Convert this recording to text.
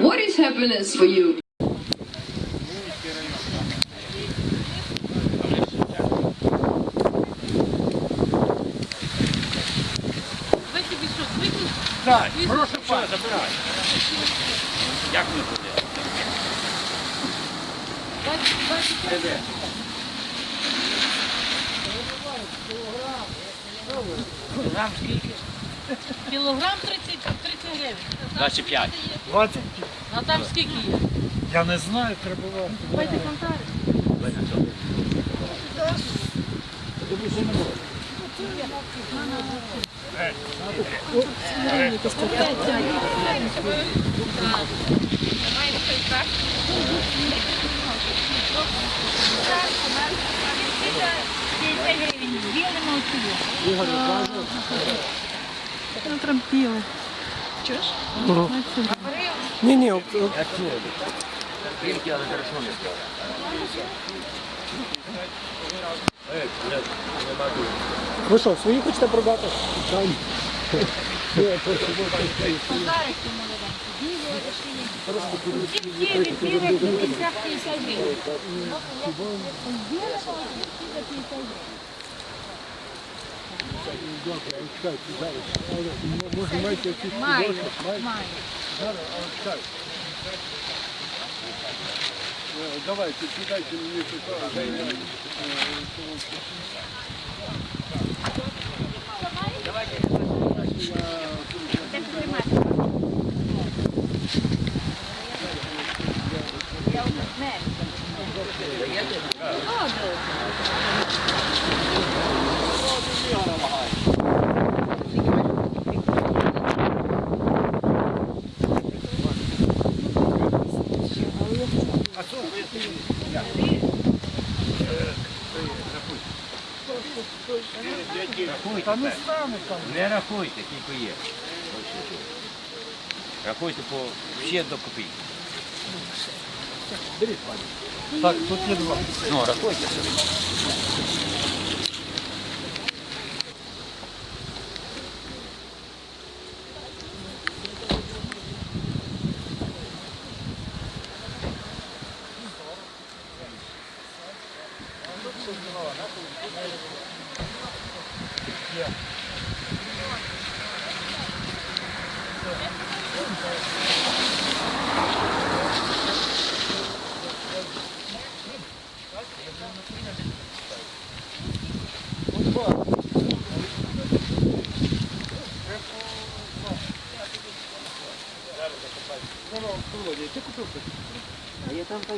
What is happiness for you? Так, прошу пана, забирай. Як ми буде? Грам скільки? Кілограм 30, 30 гривень. 25. 20? А там скільки є? Я не знаю, треба вам. Давайте контакт. Натрампіли. Ні, хорошо не сказав. ви що, свої хочете продати? Там. Може, маєте якісь Маю, підошви? маю. Е, Давайте, кидайте мені туди. Рахуйте. Не рахуйте, скільки є. Рахуйте по ще до копійки. Так, тут є два. Ну, рахуйте собі. Я там поеду.